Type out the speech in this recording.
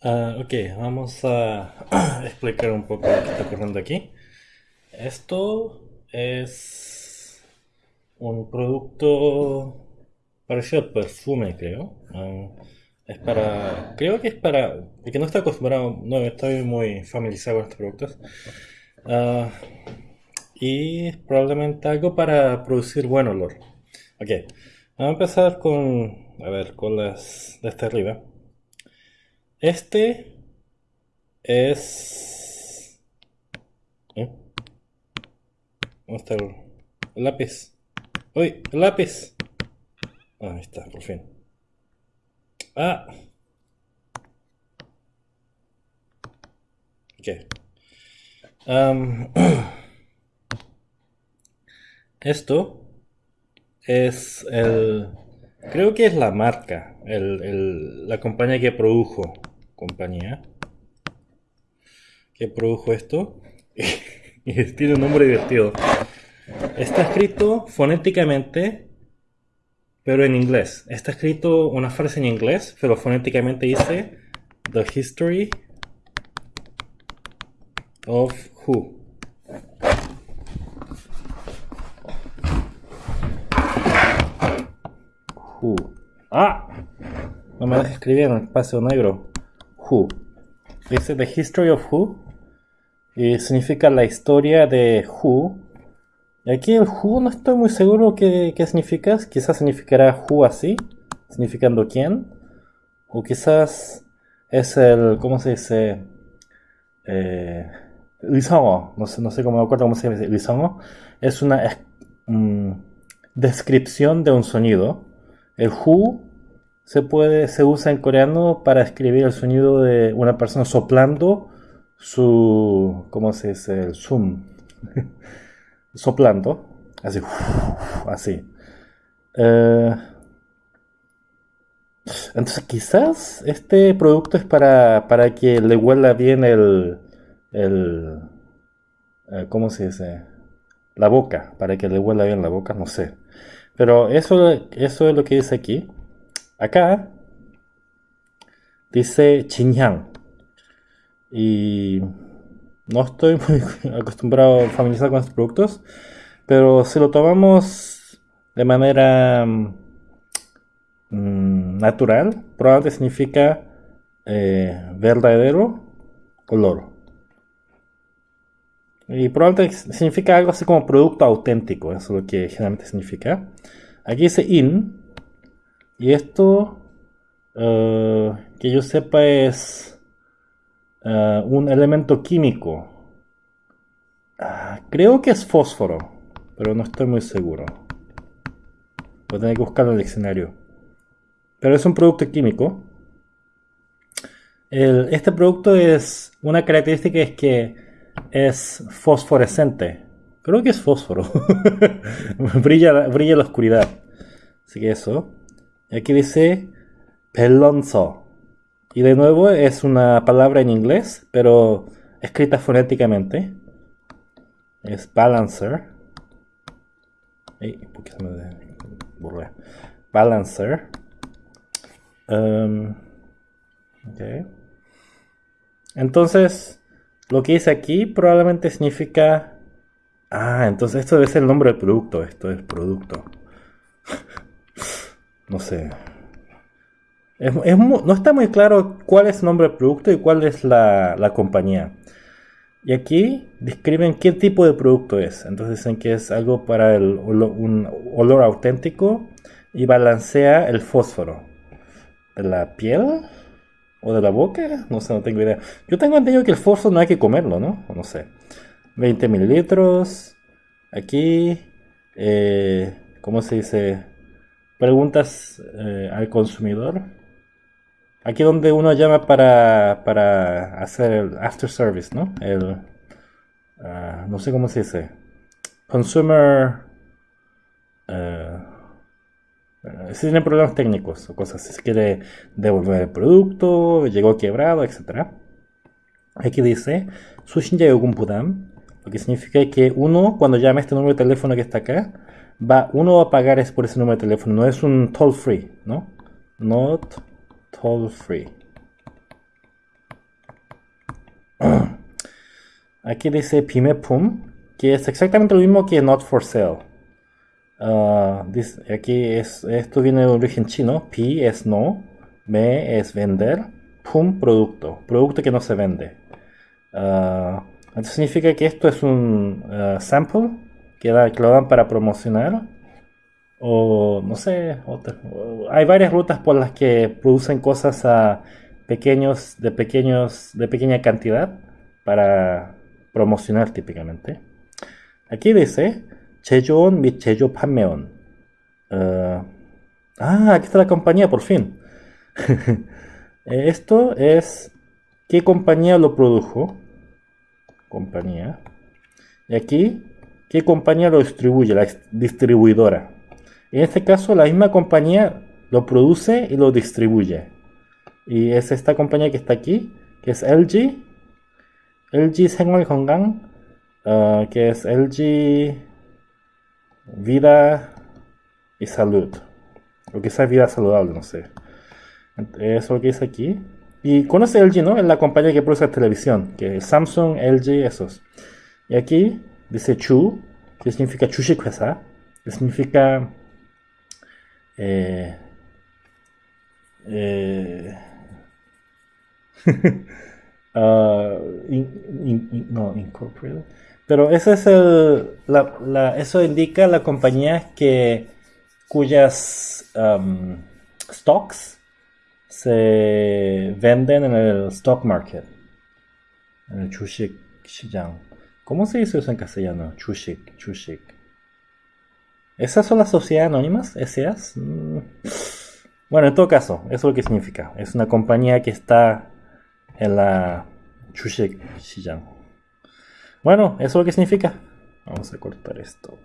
Ah, ok, vamos a explicar un poco lo que está ocurriendo aquí. Esto es un producto parecido al perfume, creo. Ah, es para, creo que es para, el que no está acostumbrado, no estoy muy familiarizado con estos productos. Ah, y probablemente algo para producir buen olor. Ok, vamos a empezar con, a ver, con las de esta arriba. Este es... ¿eh? ¿Dónde el, lápiz? ¡Uy! ¡El lápiz! Ah, ahí está, por fin. ¡Ah! Ok. Esto es el... Creo que es la marca, el- el- la compañía que produjo, compañía, que produjo esto. Y tiene un nombre divertido. Está escrito fonéticamente, pero en inglés. Está escrito una frase en inglés, pero fonéticamente dice The History of Who. Who. ¡Ah! No me dejes escribir en el espacio negro. Who. Dice The History of Who. Y significa la historia de Who. Y aquí el Who no estoy muy seguro qué, qué significa. Quizás significará Who así, significando quién. O quizás es el, ¿cómo se dice? Eh, no sé, no sé cómo me acuerdo cómo se dice Lisongo. Es una mm, descripción de un sonido. El Who se puede, se usa en coreano para escribir el sonido de una persona soplando su, ¿cómo se dice? El zoom. soplando, así, así. Eh, entonces quizás este producto es para, para que le huela bien el, el eh, ¿cómo se dice? La boca, para que le huela bien la boca, no sé. Pero eso, eso es lo que dice aquí. Acá dice Xinjiang. Y no estoy muy acostumbrado, familiarizado con estos productos, pero si lo tomamos de manera mm, natural, probablemente significa eh, verdadero olor. Y probablemente significa algo así como producto auténtico, eso es lo que generalmente significa. Aquí dice in, y esto, eh, que yo sepa, es eh, un elemento químico. Ah, creo que es fósforo, pero no estoy muy seguro. Voy a tener que buscarlo en el diccionario. Pero es un producto químico. Este producto es una característica es que es fosforescente. Creo que es fósforo. brilla, brilla la oscuridad. Así que eso. Aquí dice pelonzo. Y de nuevo es una palabra en inglés, pero escrita fonéticamente. Es balancer. ¿por qué se me borré? Balancer. Um. Entonces, lo que dice aquí probablemente significa... Ah, entonces esto debe ser el nombre del producto. Esto es producto. No sé. Es- es no está muy claro cuál es el nombre del producto y cuál es la, la compañía. Y aquí describen qué tipo de producto es. Entonces dicen que es algo para el olo- un olor auténtico y balancea el fósforo. ¿De la piel? ¿O de la boca? No sé, no tengo idea. Yo tengo entendido que el fósforo no hay que comerlo, ¿no? No sé. 20 mililitros. Aquí. eh, ¿Cómo se dice? Preguntas eh, al consumidor. Aquí donde uno llama para, para hacer el after service, ¿no? El, uh, no sé cómo se dice. Consumer... Uh, si tiene problemas técnicos o cosas, si quiere devolver el producto, llegó quebrado, etc. Aquí dice, Sushin Yayogun Lo que significa que uno, cuando llama este número de teléfono que está acá, va, uno va a pagar es por ese número de teléfono, no es un toll free, ¿no? Not toll free. Aquí dice Pime Pum, que es exactamente lo mismo que not for sale. Ah, aquí es, esto viene de origen chino, pi es no, me es vender, pum producto, producto que no se vende. Ah, esto significa que esto es un ah, sample que, que lo dan para promocionar. O no sé, hay varias rutas por las que producen cosas a pequeños, de pequeños, de pequeña cantidad para promocionar típicamente. Aquí dice Chejon mi Pameon. Ah, ah, aquí está la compañía, por fin. Eh, esto es qué compañía lo produjo. Compañía. Y aquí qué compañía lo distribuye, la distribuidora. En este caso, la misma compañía lo produce y lo distribuye. Y es esta compañía que está aquí, que es LG. LG Senwal uh, ah, que es LG Vida y Salud. O quizás Vida Saludable, no sé. Eso lo que dice aquí. Y conoce LG, ¿no? Es la compañía que produce televisión, que es Samsung, LG, esos. Y aquí dice chu, que significa chushikuesa, que significa eh, eh, uh, no, incorporated. Pero ese es el, la, la, eso indica la compañía que, cuyas um, stocks se venden en el stock market, en el Chushik Shijang. ¿Cómo se dice eso en castellano? Chushik, chushik. ¿Esas son las sociedades anónimas? ¿SAs? Mm. Bueno, en todo caso, eso es lo que significa. Es una compañía que está en la Chushik 시장. Bueno, ¿eso es lo que significa? Vamos a cortar esto.